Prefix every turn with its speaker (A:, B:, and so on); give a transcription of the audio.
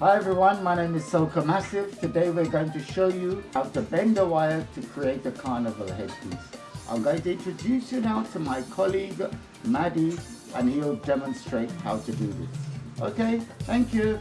A: Hi everyone, my name is Soka Massive. Today we're going to show you how to bend a wire to create a carnival headpiece. I'm going to introduce you now to my colleague Maddie and he'll demonstrate how to do this. Okay, thank you.